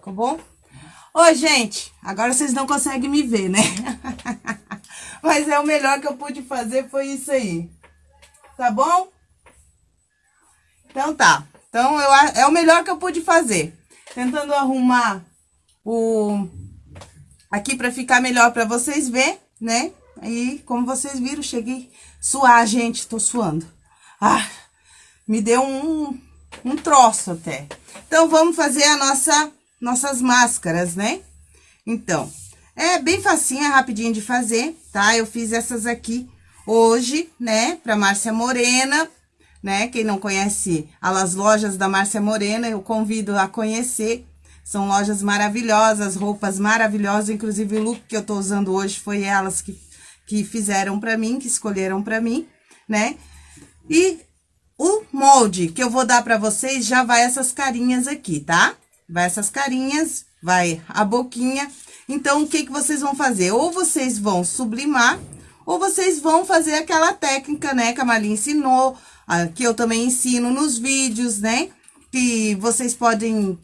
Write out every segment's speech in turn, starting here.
Ficou bom? Oi, gente, agora vocês não conseguem me ver, né? Mas é o melhor que eu pude fazer, foi isso aí. Tá bom? Então tá. Então, eu, é o melhor que eu pude fazer. Tentando arrumar o... Aqui pra ficar melhor pra vocês verem, né? Aí, como vocês viram, cheguei suar, gente, tô suando. Ah, me deu um, um troço até. Então, vamos fazer a nossa, nossas máscaras, né? Então, é bem facinho, é rapidinho de fazer, tá? Eu fiz essas aqui hoje, né, pra Márcia Morena, né? Quem não conhece as lojas da Márcia Morena, eu convido a conhecer. São lojas maravilhosas, roupas maravilhosas, inclusive o look que eu tô usando hoje foi elas que, que fizeram pra mim, que escolheram pra mim, né? E o molde que eu vou dar pra vocês já vai essas carinhas aqui, tá? Vai essas carinhas, vai a boquinha. Então, o que que vocês vão fazer? Ou vocês vão sublimar, ou vocês vão fazer aquela técnica, né, que a Marli ensinou, que eu também ensino nos vídeos, né? Que vocês podem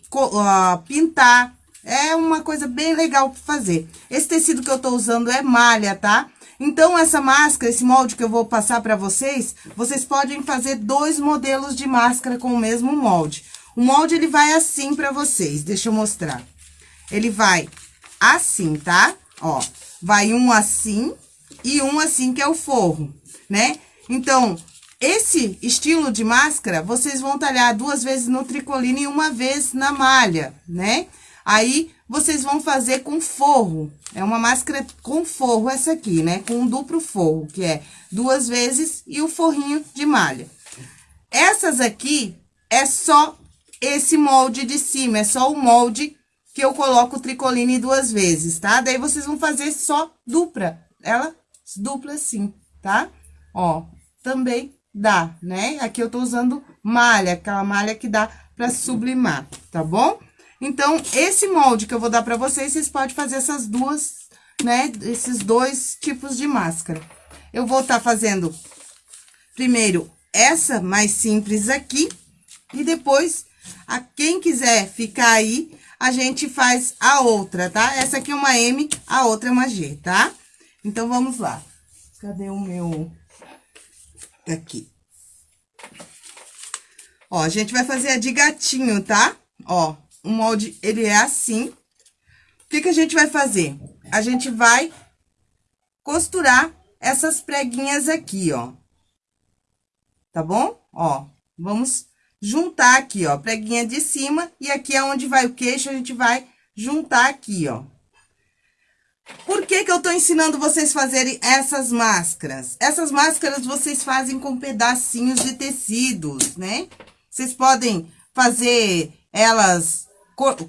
pintar. É uma coisa bem legal para fazer. Esse tecido que eu tô usando é malha, tá? Então, essa máscara, esse molde que eu vou passar para vocês, vocês podem fazer dois modelos de máscara com o mesmo molde. O molde, ele vai assim para vocês, deixa eu mostrar. Ele vai assim, tá? Ó, vai um assim e um assim, que é o forro, né? Então, esse estilo de máscara, vocês vão talhar duas vezes no tricoline e uma vez na malha, né? Aí, vocês vão fazer com forro. É uma máscara com forro essa aqui, né? Com um duplo forro, que é duas vezes e o forrinho de malha. Essas aqui é só esse molde de cima, é só o molde que eu coloco tricoline duas vezes, tá? Daí, vocês vão fazer só dupla, ela dupla assim, tá? Ó, também dá, né? Aqui eu tô usando malha, aquela malha que dá pra sublimar, tá bom? Então, esse molde que eu vou dar pra vocês, vocês podem fazer essas duas, né? Esses dois tipos de máscara. Eu vou estar tá fazendo primeiro essa mais simples aqui, e depois, a quem quiser ficar aí, a gente faz a outra, tá? Essa aqui é uma M, a outra é uma G, tá? Então, vamos lá. Cadê o meu aqui. Ó, a gente vai fazer a de gatinho, tá? Ó, o molde, ele é assim. O que que a gente vai fazer? A gente vai costurar essas preguinhas aqui, ó. Tá bom? Ó, vamos juntar aqui, ó, preguinha de cima, e aqui é onde vai o queixo, a gente vai juntar aqui, ó. Por que que eu tô ensinando vocês fazerem essas máscaras? Essas máscaras vocês fazem com pedacinhos de tecidos, né? Vocês podem fazer elas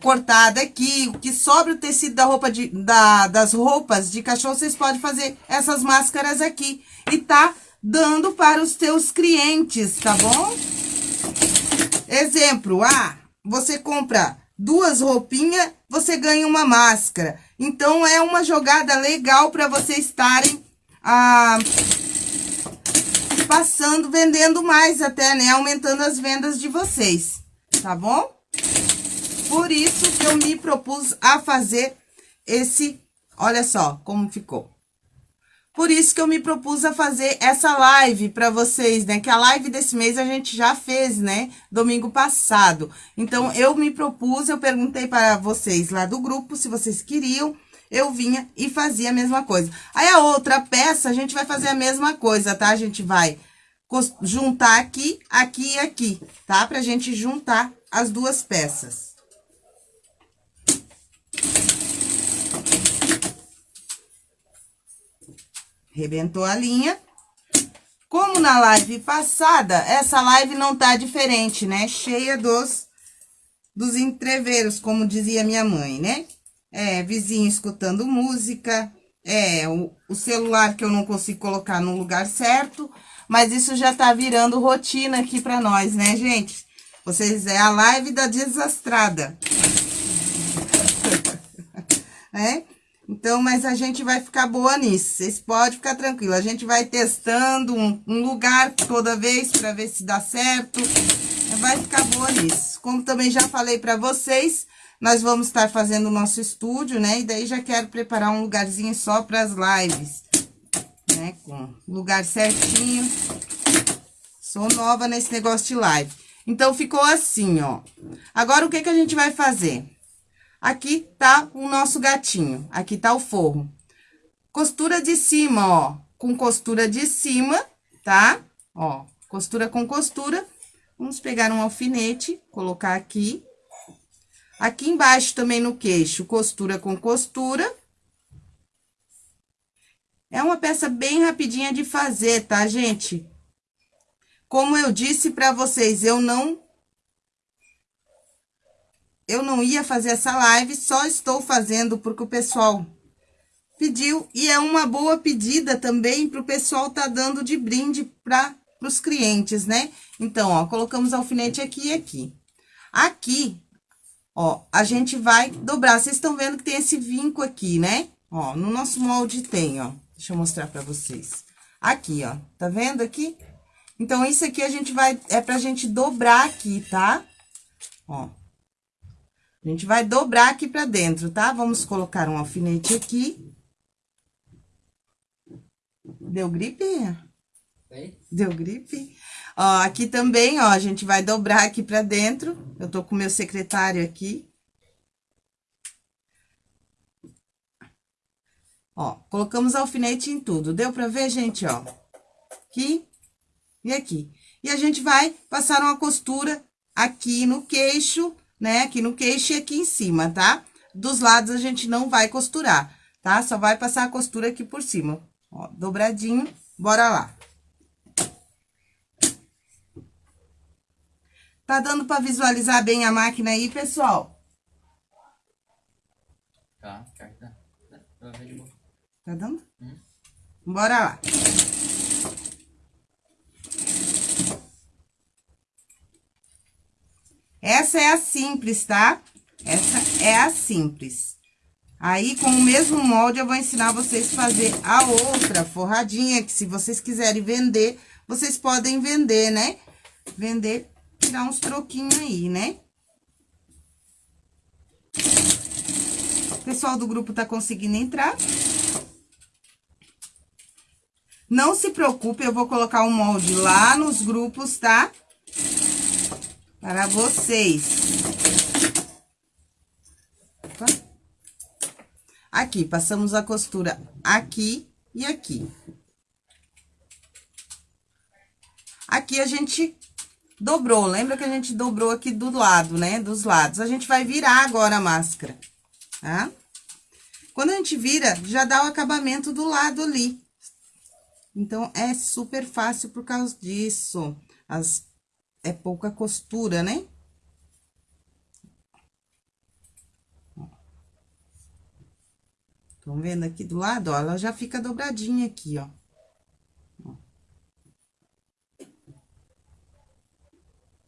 cortada aqui, o que sobra o tecido da roupa de, da, das roupas de cachorro, vocês podem fazer essas máscaras aqui. E tá dando para os teus clientes, tá bom? Exemplo, ah, você compra duas roupinhas, você ganha uma máscara. Então, é uma jogada legal para vocês estarem ah, passando, vendendo mais até, né? Aumentando as vendas de vocês, tá bom? Por isso que eu me propus a fazer esse, olha só como ficou. Por isso que eu me propus a fazer essa live para vocês, né? Que a live desse mês a gente já fez, né? Domingo passado. Então, eu me propus, eu perguntei para vocês lá do grupo se vocês queriam. Eu vinha e fazia a mesma coisa. Aí, a outra peça, a gente vai fazer a mesma coisa, tá? A gente vai juntar aqui, aqui e aqui, tá? Pra gente juntar as duas peças. Rebentou a linha. Como na live passada, essa live não tá diferente, né? Cheia dos, dos entreveiros, como dizia minha mãe, né? É, vizinho escutando música, é, o, o celular que eu não consigo colocar no lugar certo, mas isso já tá virando rotina aqui pra nós, né, gente? Vocês, é a live da desastrada. é? Então, mas a gente vai ficar boa nisso. Vocês podem ficar tranquilo. A gente vai testando um, um lugar toda vez para ver se dá certo. Vai ficar boa nisso. Como também já falei para vocês, nós vamos estar fazendo o nosso estúdio, né? E daí já quero preparar um lugarzinho só para as lives, né? Com lugar certinho. Sou nova nesse negócio de live. Então, ficou assim, ó. Agora, o que que a gente vai fazer? Aqui tá o nosso gatinho, aqui tá o forro. Costura de cima, ó, com costura de cima, tá? Ó, costura com costura. Vamos pegar um alfinete, colocar aqui. Aqui embaixo também no queixo, costura com costura. É uma peça bem rapidinha de fazer, tá, gente? Como eu disse pra vocês, eu não... Eu não ia fazer essa live, só estou fazendo porque o pessoal pediu. E é uma boa pedida também pro pessoal tá dando de brinde para os clientes, né? Então, ó, colocamos alfinete aqui e aqui. Aqui, Ó, a gente vai dobrar. Vocês estão vendo que tem esse vinco aqui, né? Ó, no nosso molde tem, ó. Deixa eu mostrar pra vocês. Aqui, ó. Tá vendo aqui? Então, isso aqui a gente vai... É pra gente dobrar aqui, tá? Ó. A gente vai dobrar aqui pra dentro, tá? Vamos colocar um alfinete aqui. Deu gripe? Deu gripe? Ó, aqui também, ó, a gente vai dobrar aqui pra dentro. Eu tô com o meu secretário aqui. Ó, colocamos alfinete em tudo. Deu pra ver, gente, ó? Aqui e aqui. E a gente vai passar uma costura aqui no queixo, né? Aqui no queixo e aqui em cima, tá? Dos lados a gente não vai costurar, tá? Só vai passar a costura aqui por cima. Ó, dobradinho, bora lá. Tá dando para visualizar bem a máquina aí, pessoal? Tá, tá, tá. Tá dando? Hum. Bora lá. Essa é a simples, tá? Essa é a simples. Aí, com o mesmo molde, eu vou ensinar vocês a fazer a outra forradinha, que se vocês quiserem vender, vocês podem vender, né? Vender tirar uns troquinhos aí, né? O pessoal do grupo tá conseguindo entrar. Não se preocupe, eu vou colocar o molde lá nos grupos, tá? Para vocês. Aqui, passamos a costura aqui e aqui. Aqui a gente Dobrou, lembra que a gente dobrou aqui do lado, né? Dos lados. A gente vai virar agora a máscara, tá? Quando a gente vira, já dá o acabamento do lado ali. Então, é super fácil por causa disso. As, é pouca costura, né? Estão vendo aqui do lado, ó? Ela já fica dobradinha aqui, ó.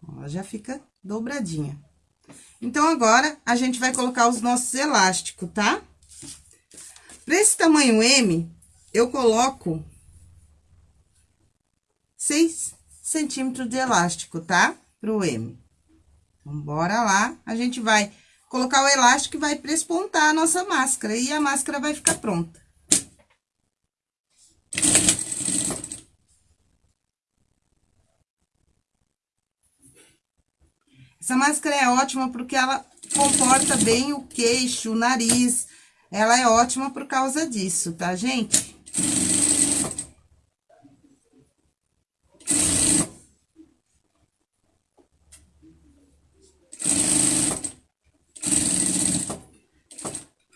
Ela já fica dobradinha. Então, agora, a gente vai colocar os nossos elásticos, tá? Pra esse tamanho M, eu coloco 6 centímetros de elástico, tá? Pro M. Bora lá. A gente vai colocar o elástico e vai prespontar a nossa máscara. E a máscara vai ficar pronta. Essa máscara é ótima porque ela comporta bem o queixo, o nariz. Ela é ótima por causa disso, tá, gente?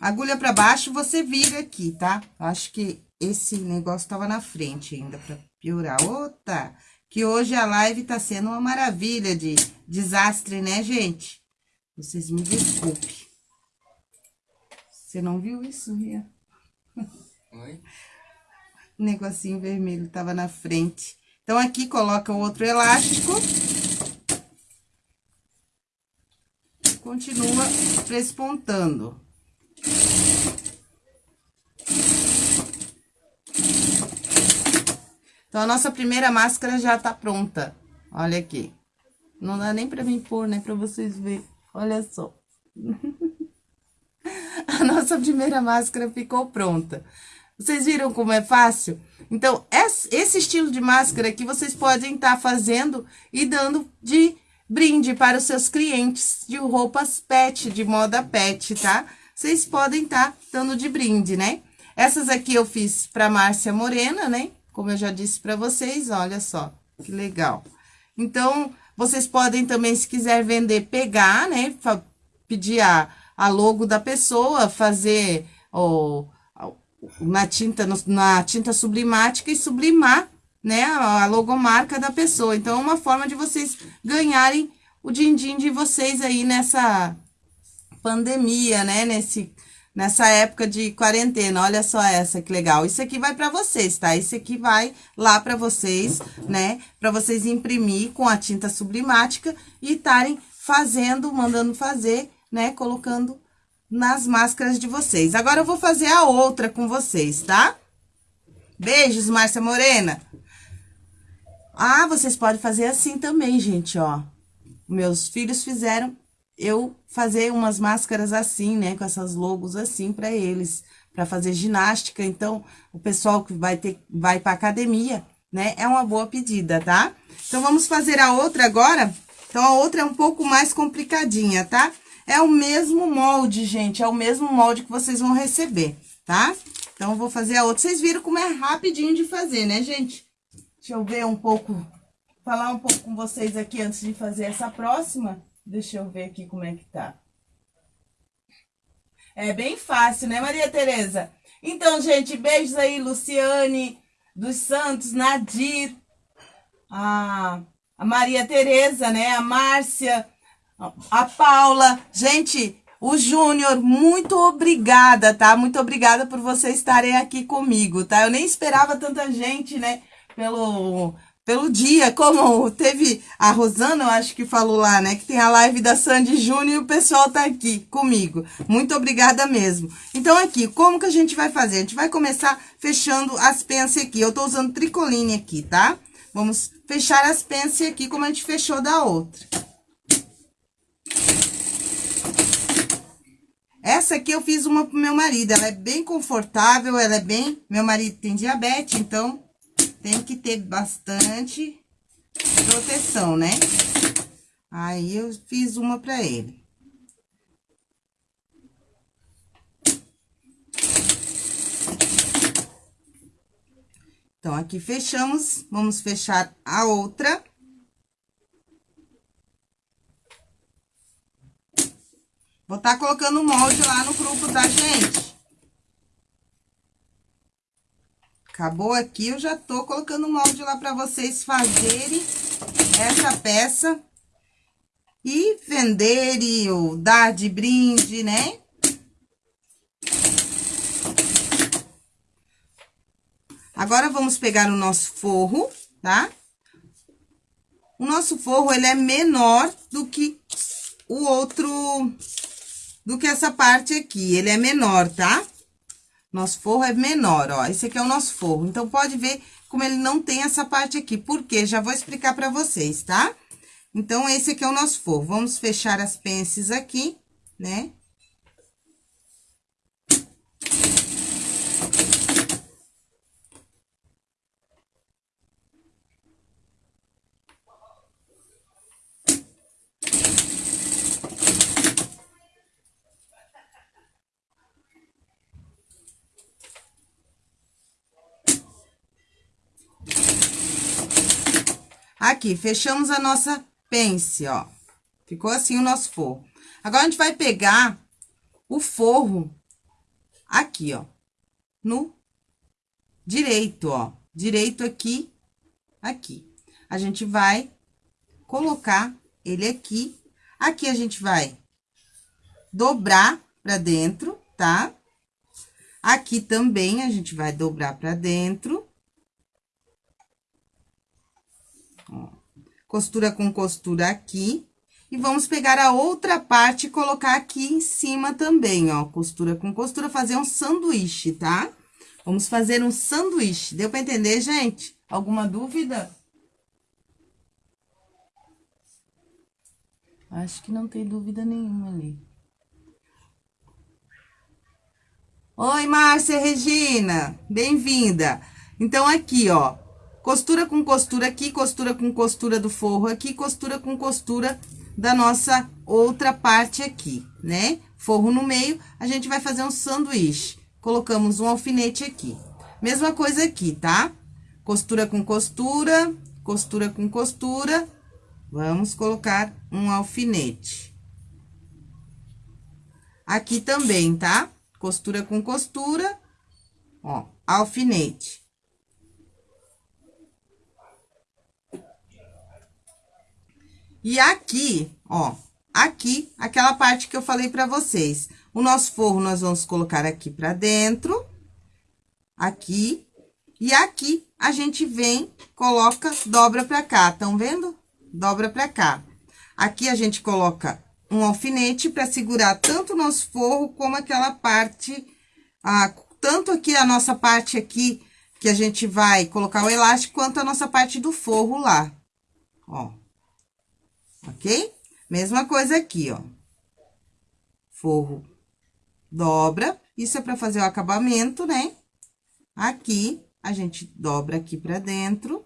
Agulha pra baixo, você vira aqui, tá? Acho que esse negócio tava na frente ainda, pra piorar. Outra! que hoje a live tá sendo uma maravilha de desastre, né, gente? Vocês me desculpem. Você não viu isso, Ria? Oi? O negocinho vermelho tava na frente. Então, aqui coloca o outro elástico. Continua prespontando. Então, a nossa primeira máscara já tá pronta. Olha aqui. Não dá nem pra mim pôr, né? Pra vocês verem. Olha só. A nossa primeira máscara ficou pronta. Vocês viram como é fácil? Então, esse estilo de máscara que vocês podem estar tá fazendo e dando de brinde para os seus clientes de roupas pet, de moda pet, tá? Vocês podem estar tá dando de brinde, né? Essas aqui eu fiz para Márcia Morena, né? Como eu já disse para vocês, olha só, que legal. Então, vocês podem também, se quiser vender, pegar, né? Pedir a, a logo da pessoa, fazer o, na tinta, na tinta sublimática e sublimar, né? A logomarca da pessoa. Então, é uma forma de vocês ganharem o din-din de vocês aí nessa pandemia, né? Nesse nessa época de quarentena. Olha só essa que legal. Isso aqui vai para vocês, tá? Isso aqui vai lá para vocês, né? Para vocês imprimir com a tinta sublimática e estarem fazendo, mandando fazer, né? Colocando nas máscaras de vocês. Agora eu vou fazer a outra com vocês, tá? Beijos, Márcia Morena. Ah, vocês podem fazer assim também, gente, ó. Meus filhos fizeram eu fazer umas máscaras assim, né, com essas logos assim para eles, para fazer ginástica. Então, o pessoal que vai ter vai para academia, né, é uma boa pedida, tá? Então vamos fazer a outra agora. Então a outra é um pouco mais complicadinha, tá? É o mesmo molde, gente, é o mesmo molde que vocês vão receber, tá? Então eu vou fazer a outra. Vocês viram como é rapidinho de fazer, né, gente? Deixa eu ver um pouco, falar um pouco com vocês aqui antes de fazer essa próxima. Deixa eu ver aqui como é que tá. É bem fácil, né, Maria Tereza? Então, gente, beijos aí, Luciane dos Santos, Nadir, a, a Maria Tereza, né, a Márcia, a Paula. Gente, o Júnior, muito obrigada, tá? Muito obrigada por vocês estarem aqui comigo, tá? Eu nem esperava tanta gente, né, pelo pelo dia, como teve a Rosana, eu acho que falou lá, né, que tem a live da Sandy Júnior e o pessoal tá aqui comigo. Muito obrigada mesmo. Então, aqui, como que a gente vai fazer? A gente vai começar fechando as pences aqui. Eu tô usando tricoline aqui, tá? Vamos fechar as pences aqui como a gente fechou da outra. Essa aqui eu fiz uma pro meu marido, ela é bem confortável, ela é bem... Meu marido tem diabetes, então tem que ter bastante proteção, né? Aí, eu fiz uma pra ele. Então, aqui fechamos, vamos fechar a outra. Vou estar tá colocando o molde lá no grupo, tá, gente? Acabou aqui, eu já tô colocando molde lá para vocês fazerem essa peça e venderem ou dar de brinde, né? Agora, vamos pegar o nosso forro, tá? O nosso forro, ele é menor do que o outro, do que essa parte aqui, ele é menor, tá? Nosso forro é menor, ó. Esse aqui é o nosso forro. Então, pode ver como ele não tem essa parte aqui. Por quê? Já vou explicar pra vocês, tá? Então, esse aqui é o nosso forro. Vamos fechar as pences aqui, né? Aqui, fechamos a nossa pence, ó. Ficou assim o nosso forro. Agora, a gente vai pegar o forro aqui, ó, no direito, ó. Direito aqui, aqui. A gente vai colocar ele aqui. Aqui, a gente vai dobrar pra dentro, tá? Aqui também, a gente vai dobrar pra dentro. costura com costura aqui. E vamos pegar a outra parte e colocar aqui em cima também, ó, costura com costura, fazer um sanduíche, tá? Vamos fazer um sanduíche. Deu pra entender, gente? Alguma dúvida? Acho que não tem dúvida nenhuma ali. Oi, Márcia Regina, bem-vinda. Então, aqui, ó, costura com costura aqui, costura com costura do forro aqui, costura com costura da nossa outra parte aqui, né? Forro no meio, a gente vai fazer um sanduíche. Colocamos um alfinete aqui. Mesma coisa aqui, tá? Costura com costura, costura com costura. Vamos colocar um alfinete. Aqui também, tá? Costura com costura, ó, alfinete. E aqui, ó, aqui, aquela parte que eu falei pra vocês. O nosso forro, nós vamos colocar aqui pra dentro, aqui, e aqui a gente vem, coloca, dobra pra cá, tão vendo? Dobra pra cá. Aqui a gente coloca um alfinete para segurar tanto o nosso forro como aquela parte, ah, tanto aqui a nossa parte aqui, que a gente vai colocar o elástico, quanto a nossa parte do forro lá, ó. Ok? Mesma coisa aqui, ó. Forro dobra, isso é para fazer o acabamento, né? Aqui, a gente dobra aqui pra dentro.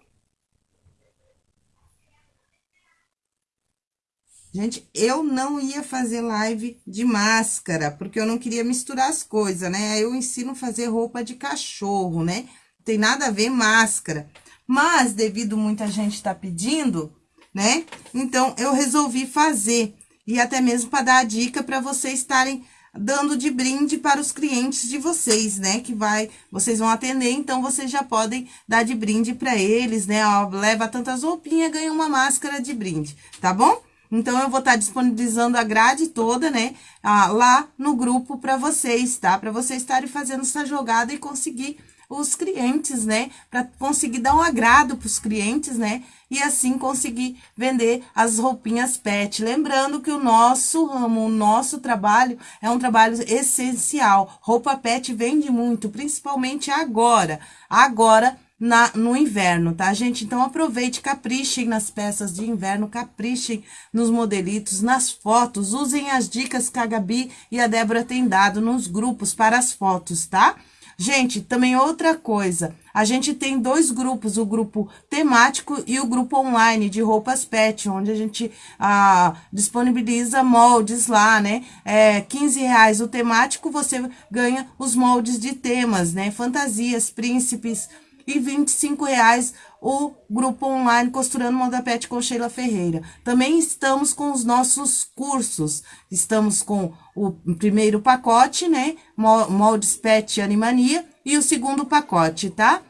Gente, eu não ia fazer live de máscara, porque eu não queria misturar as coisas, né? Eu ensino a fazer roupa de cachorro, né? Não tem nada a ver máscara. Mas, devido muita gente tá pedindo, né? Então, eu resolvi fazer. E até mesmo para dar a dica para vocês estarem dando de brinde para os clientes de vocês, né? Que vai, vocês vão atender, então vocês já podem dar de brinde para eles, né? Ó, leva tantas roupinhas, ganha uma máscara de brinde, tá bom? Então, eu vou estar disponibilizando a grade toda, né, ah, lá no grupo para vocês, tá? Para vocês estarem fazendo essa jogada e conseguir os clientes, né? Para conseguir dar um agrado para os clientes, né? E assim conseguir vender as roupinhas pet. Lembrando que o nosso ramo, o nosso trabalho é um trabalho essencial. Roupa pet vende muito, principalmente agora. Agora, na, no inverno, tá, gente? Então, aproveite, caprichem nas peças de inverno, caprichem nos modelitos, nas fotos, usem as dicas que a Gabi e a Débora têm dado nos grupos para as fotos, tá? Gente, também outra coisa, a gente tem dois grupos, o grupo temático e o grupo online de roupas pet, onde a gente ah, disponibiliza moldes lá, né? É 15 reais o temático, você ganha os moldes de temas, né? Fantasias, príncipes, e 25 reais o grupo online Costurando Moda Pet com Sheila Ferreira. Também estamos com os nossos cursos. Estamos com o primeiro pacote, né? Moldes Pet Animania e o segundo pacote, tá?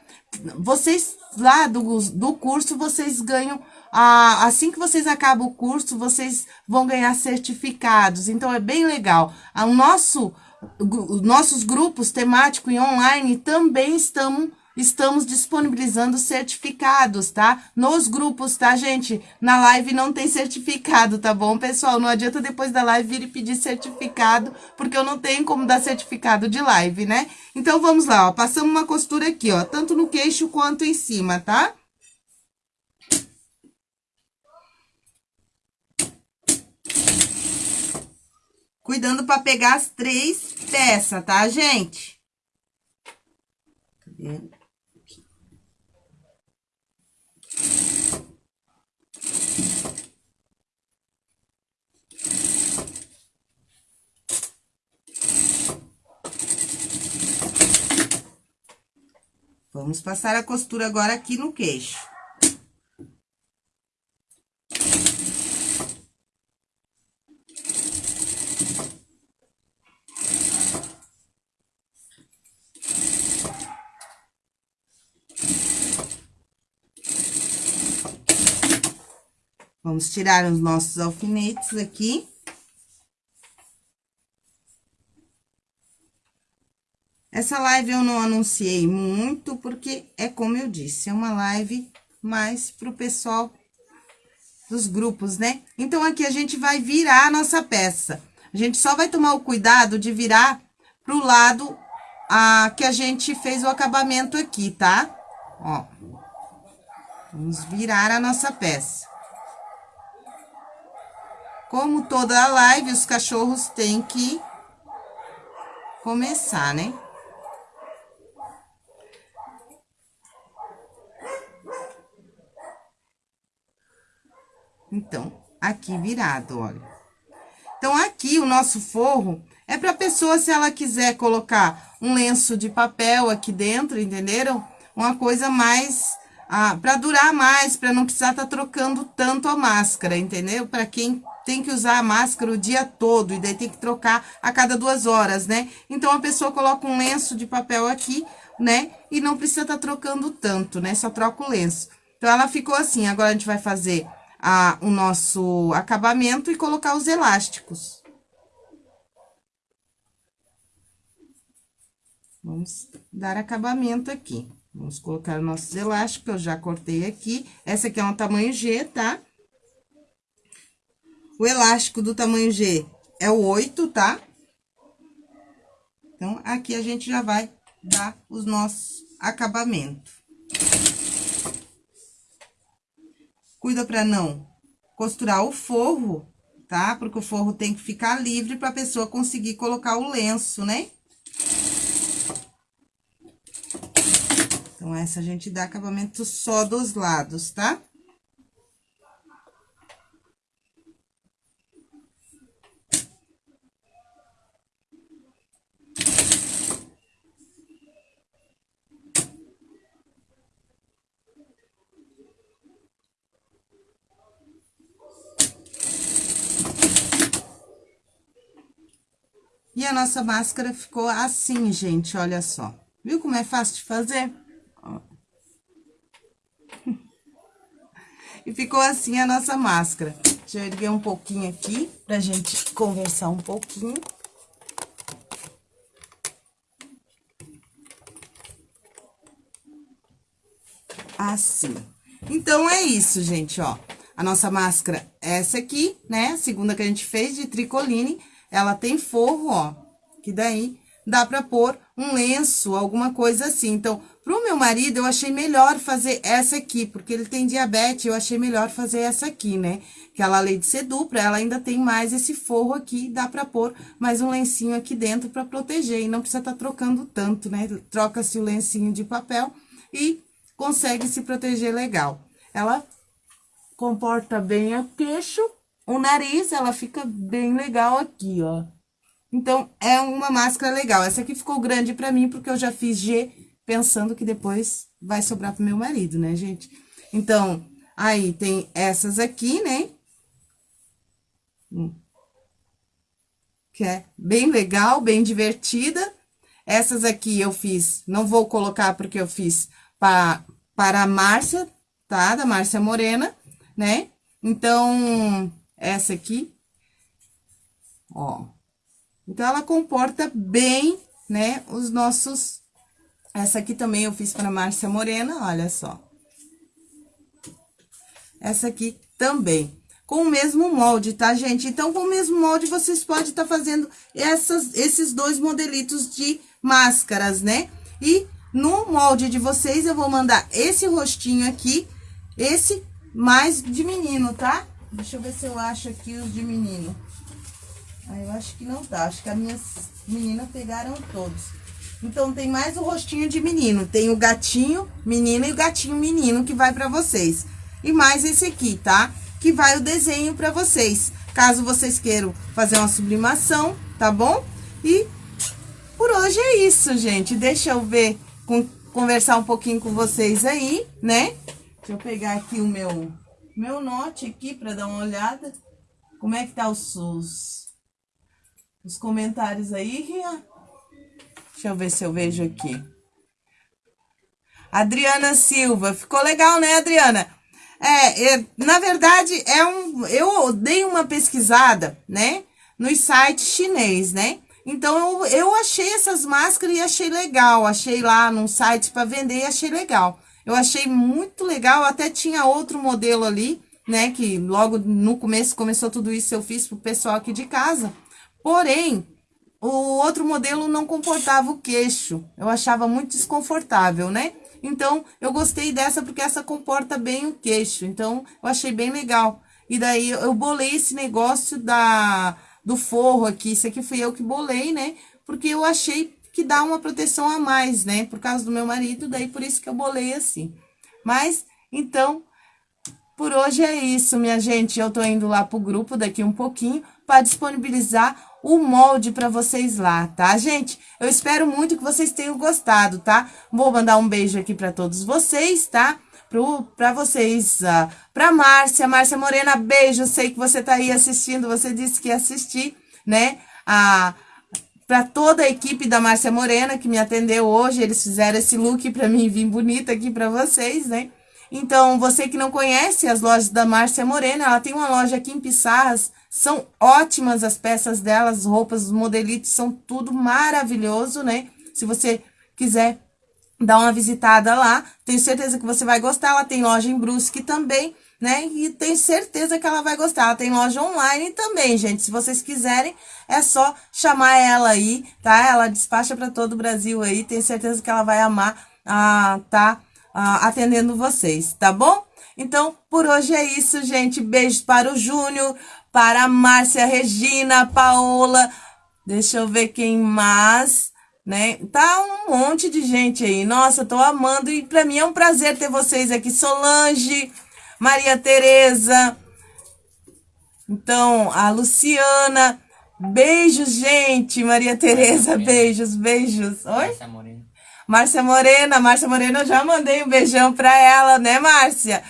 Vocês lá do, do curso, vocês ganham assim que vocês acabam o curso, vocês vão ganhar certificados. Então, é bem legal. O nosso, nossos grupos temático e online também estão estamos disponibilizando certificados, tá? Nos grupos, tá, gente? Na live não tem certificado, tá bom, pessoal? Não adianta depois da live vir e pedir certificado, porque eu não tenho como dar certificado de live, né? Então, vamos lá, ó. Passamos uma costura aqui, ó, tanto no queixo quanto em cima, tá? Cuidando para pegar as três peças, tá, gente? Cadê? Vamos passar a costura agora aqui no queixo. Vamos tirar os nossos alfinetes aqui. Essa live eu não anunciei muito, porque é como eu disse, é uma live mais pro pessoal dos grupos, né? Então, aqui a gente vai virar a nossa peça. A gente só vai tomar o cuidado de virar pro lado a, que a gente fez o acabamento aqui, tá? Ó. Vamos virar a nossa peça. Como toda a live, os cachorros têm que começar, né? Aqui virado, olha. Então, aqui o nosso forro é pra pessoa, se ela quiser colocar um lenço de papel aqui dentro, entenderam? Uma coisa mais, ah, pra durar mais, pra não precisar tá trocando tanto a máscara, entendeu? Pra quem tem que usar a máscara o dia todo, e daí tem que trocar a cada duas horas, né? Então, a pessoa coloca um lenço de papel aqui, né? E não precisa tá trocando tanto, né? Só troca o lenço. Então, ela ficou assim, agora a gente vai fazer a, o nosso acabamento e colocar os elásticos. Vamos dar acabamento aqui. Vamos colocar nossos elásticos, eu já cortei aqui. Essa aqui é um tamanho G, tá? O elástico do tamanho G é o 8, tá? Então, aqui a gente já vai dar os nossos acabamentos. Cuida para não costurar o forro, tá? Porque o forro tem que ficar livre pra pessoa conseguir colocar o lenço, né? Então, essa a gente dá acabamento só dos lados, tá? E a nossa máscara ficou assim, gente, olha só. Viu como é fácil de fazer? E ficou assim a nossa máscara. Deixa eu erguer um pouquinho aqui, pra gente conversar um pouquinho. Assim. Então, é isso, gente, ó. A nossa máscara essa aqui, né? A segunda que a gente fez de tricoline. Ela tem forro, ó, que daí dá pra pôr um lenço, alguma coisa assim. Então, pro meu marido, eu achei melhor fazer essa aqui, porque ele tem diabetes, eu achei melhor fazer essa aqui, né? Que ela, além de ser dupla, ela ainda tem mais esse forro aqui, dá pra pôr mais um lencinho aqui dentro pra proteger, e não precisa tá trocando tanto, né? Troca-se o lencinho de papel e consegue se proteger legal. Ela comporta bem a queixo, o nariz, ela fica bem legal aqui, ó. Então, é uma máscara legal. Essa aqui ficou grande pra mim, porque eu já fiz G, pensando que depois vai sobrar pro meu marido, né, gente? Então, aí tem essas aqui, né? Hum. Que é bem legal, bem divertida. Essas aqui eu fiz, não vou colocar porque eu fiz pra, para a Márcia, tá? Da Márcia Morena, né? Então, essa aqui, ó. Então, ela comporta bem, né, os nossos... Essa aqui também eu fiz para Márcia Morena, olha só. Essa aqui também. Com o mesmo molde, tá, gente? Então, com o mesmo molde, vocês podem estar tá fazendo essas, esses dois modelitos de máscaras, né? E no molde de vocês, eu vou mandar esse rostinho aqui, esse mais de menino, tá? Deixa eu ver se eu acho aqui os de menino. Ah, eu acho que não tá. Acho que as minhas meninas pegaram todos. Então, tem mais o rostinho de menino. Tem o gatinho menino e o gatinho menino que vai pra vocês. E mais esse aqui, tá? Que vai o desenho pra vocês. Caso vocês queiram fazer uma sublimação, tá bom? E por hoje é isso, gente. Deixa eu ver, com, conversar um pouquinho com vocês aí, né? Deixa eu pegar aqui o meu meu note aqui para dar uma olhada. Como é que tá os, os, os comentários aí, Ria? Deixa eu ver se eu vejo aqui. Adriana Silva, ficou legal, né, Adriana? É, é, na verdade, é um, eu dei uma pesquisada, né, nos sites chinês, né? Então, eu, eu achei essas máscaras e achei legal. Achei lá num site para vender e achei legal. Eu achei muito legal, até tinha outro modelo ali, né? Que logo no começo começou tudo isso, eu fiz pro pessoal aqui de casa. Porém, o outro modelo não comportava o queixo. Eu achava muito desconfortável, né? Então, eu gostei dessa porque essa comporta bem o queixo. Então, eu achei bem legal. E daí, eu bolei esse negócio da, do forro aqui. Isso aqui fui eu que bolei, né? Porque eu achei que dá uma proteção a mais, né? Por causa do meu marido, daí por isso que eu bolei assim. Mas, então, por hoje é isso, minha gente. Eu tô indo lá pro grupo daqui um pouquinho para disponibilizar o molde para vocês lá, tá, gente? Eu espero muito que vocês tenham gostado, tá? Vou mandar um beijo aqui para todos vocês, tá? Para vocês, uh, pra Márcia, Márcia Morena, beijo, sei que você tá aí assistindo, você disse que ia assistir, né? A... para toda a equipe da Márcia Morena que me atendeu hoje, eles fizeram esse look para mim vir bonita aqui para vocês, né? Então, você que não conhece as lojas da Márcia Morena, ela tem uma loja aqui em Pissarras, são ótimas as peças delas, as roupas, os modelitos, são tudo maravilhoso, né? Se você quiser dar uma visitada lá, tenho certeza que você vai gostar, ela tem loja em Brusque também, né? E tenho certeza que ela vai gostar. Ela tem loja online também, gente. Se vocês quiserem, é só chamar ela aí, tá? Ela despacha para todo o Brasil aí. Tenho certeza que ela vai amar, ah, tá? ah, atendendo vocês, tá bom? Então, por hoje é isso, gente. Beijos para o Júnior, para a Márcia, Regina, Paola. Deixa eu ver quem mais, né? Tá um monte de gente aí. Nossa, tô amando e para mim é um prazer ter vocês aqui. Solange, Maria Tereza, então, a Luciana. Beijos, gente. Maria Tereza, beijos, beijos. Oi? Márcia Morena, Márcia Morena, eu já mandei um beijão pra ela, né, Márcia?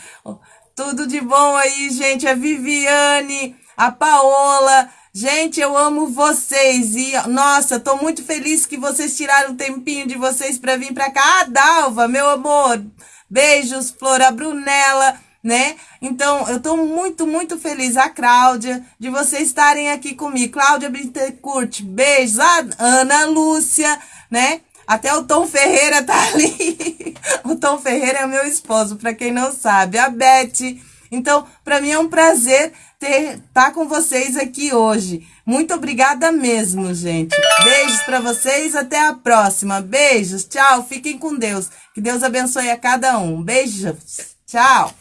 Tudo de bom aí, gente. A Viviane, a Paola. Gente, eu amo vocês e, nossa, tô muito feliz que vocês tiraram um tempinho de vocês para vir para cá. Ah, Dalva, meu amor, beijos, Flora, Brunella, né? Então, eu tô muito, muito feliz, a Cláudia, de vocês estarem aqui comigo. Cláudia Bittencourt, beijos. A Ana Lúcia, né? Até o Tom Ferreira tá ali. o Tom Ferreira é meu esposo, para quem não sabe. A Beth. Então, para mim é um prazer ter tá com vocês aqui hoje. Muito obrigada mesmo, gente. Beijos para vocês, até a próxima. Beijos, tchau, fiquem com Deus. Que Deus abençoe a cada um. Beijos, tchau.